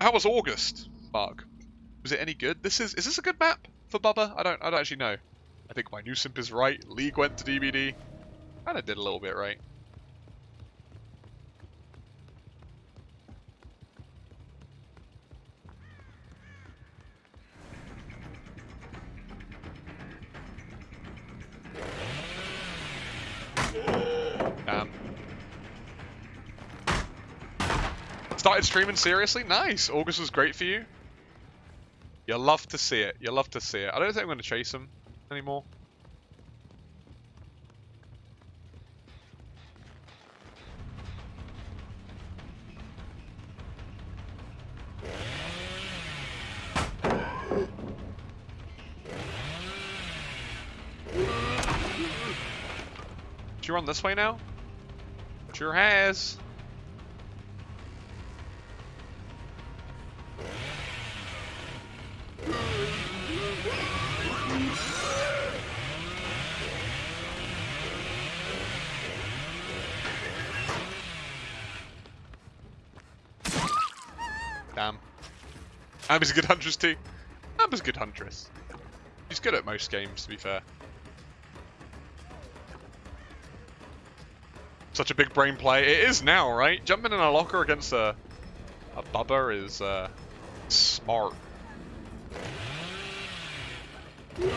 How was August, Mark? Was it any good? This is is this a good map for Bubba? I don't I don't actually know. I think my new simp is right. League went to DBD. Kinda did a little bit right. Started streaming seriously? Nice! August was great for you? You love to see it. You love to see it. I don't think I'm going to chase him anymore. You run this way now? Sure has. Damn. Amber's a good huntress too. Amber's a good huntress. She's good at most games, to be fair. Such a big brain play. It is now, right? Jumping in a locker against a, a bubba is uh, smart. Boom!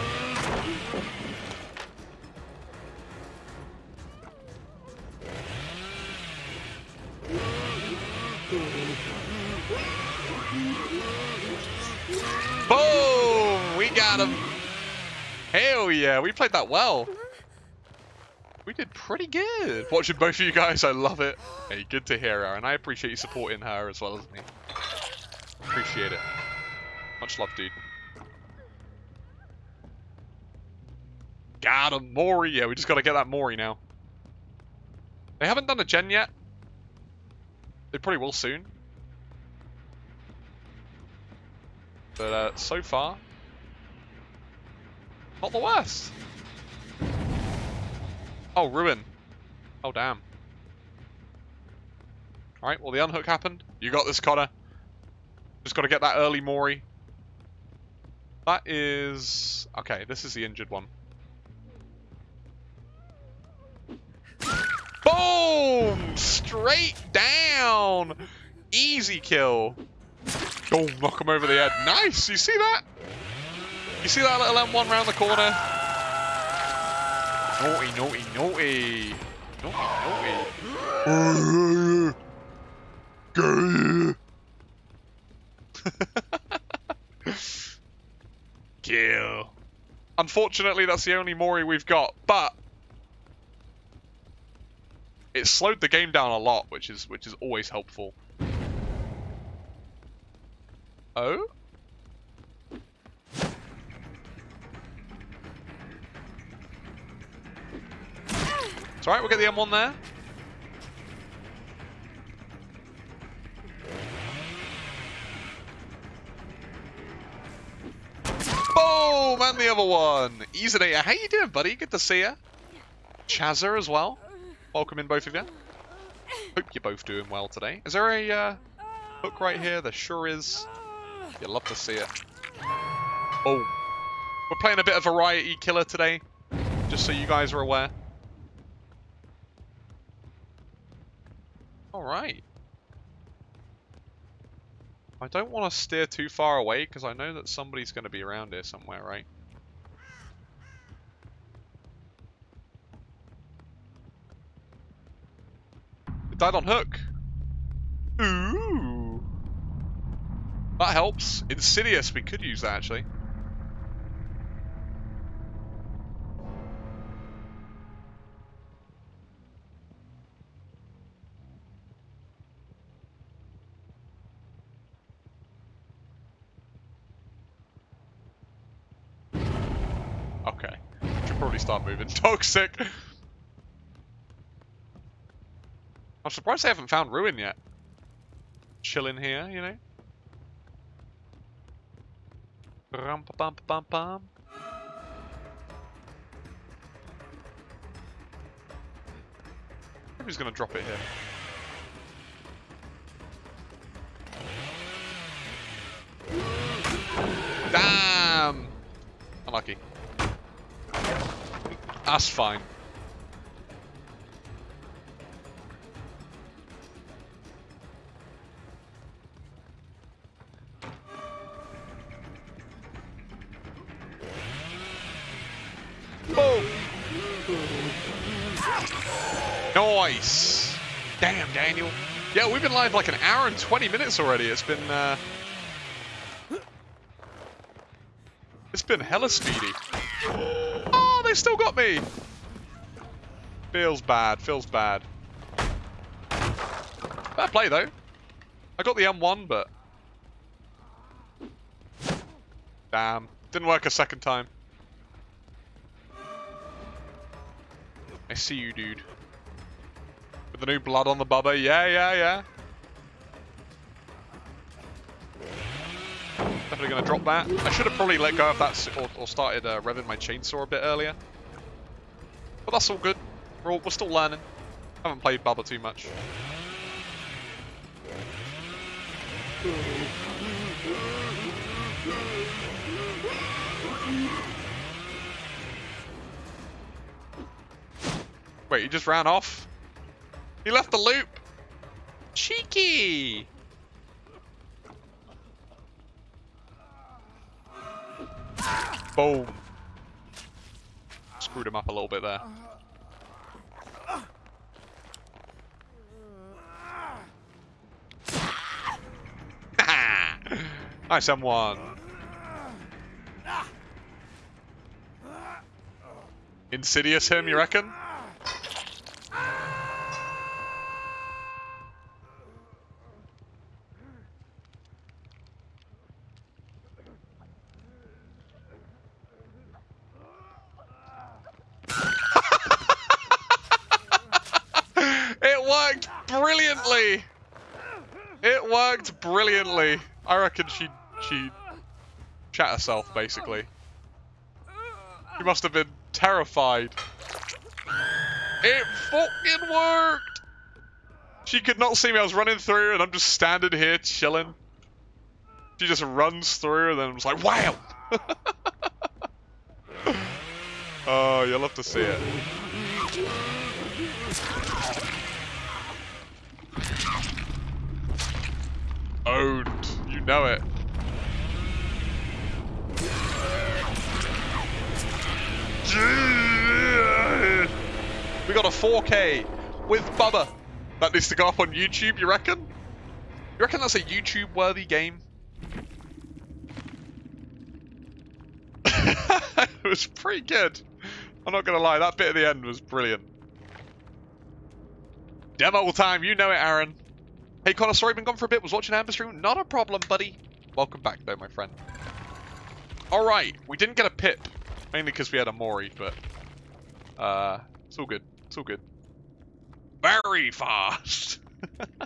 We got him. Hell yeah, we played that well. We did pretty good. Watching both of you guys, I love it. Hey, good to hear her, and I appreciate you supporting her as well as me. Appreciate it. Much love, dude. Got him, Mori. Yeah, we just got to get that Mori now. They haven't done a gen yet. They probably will soon. But uh, so far, not the worst. Oh, Ruin. Oh, damn. Alright, well, the unhook happened. You got this, Connor. Just got to get that early Mori. That is... Okay, this is the injured one. Straight down! Easy kill. Boom, knock him over the head. Nice! You see that? You see that little M1 round the corner? Naughty, naughty, naughty. Naughty, naughty. Kill. Unfortunately, that's the only Mori we've got, but it slowed the game down a lot, which is which is always helpful. Oh? It's alright, we'll get the M1 there. Oh, Boom! And the other one. Easinator, how you doing, buddy? Good to see you. Chazzer as well. Welcome in, both of you. Hope you're both doing well today. Is there a uh, hook right here? There sure is. You'd love to see it. Oh. We're playing a bit of variety killer today. Just so you guys are aware. Alright. I don't want to steer too far away because I know that somebody's going to be around here somewhere, right? Died on hook. Ooh. That helps. Insidious, we could use that actually. Okay. Should probably start moving. Toxic! I'm surprised they haven't found Ruin yet. Chilling here, you know? Pa bum bum bum. Who's gonna drop it here? Damn! Unlucky. That's fine. Nice! Damn, Daniel. Yeah, we've been live like an hour and 20 minutes already. It's been, uh... It's been hella speedy. Oh, they still got me! Feels bad, feels bad. Fair play, though. I got the M1, but... Damn. Didn't work a second time. I see you, dude. With the new blood on the bubba. Yeah, yeah, yeah. Definitely going to drop that. I should have probably let go of that or, or started uh, revving my chainsaw a bit earlier. But that's all good. We're, all, we're still learning. Haven't played Bubba too much. Wait, he just ran off? He left the loop! Cheeky! Boom. Screwed him up a little bit there. nice M1. Insidious him, you reckon? Brilliantly. It worked brilliantly. I reckon she she chat herself basically. She must have been terrified. It fucking worked. She could not see me. I was running through, and I'm just standing here chilling. She just runs through, and then was like, "Wow!" oh, you'll have to see it. Owned. You know it. We got a 4K with Bubba. That needs to go up on YouTube, you reckon? You reckon that's a YouTube-worthy game? it was pretty good. I'm not going to lie, that bit at the end was brilliant. Demo time, you know it, Aaron. Hey Connor, sorry I've been gone for a bit, was watching Amber stream. Not a problem, buddy. Welcome back though, my friend. Alright, we didn't get a pip. Mainly because we had a Mori, but... Uh, it's all good. It's all good. Very fast!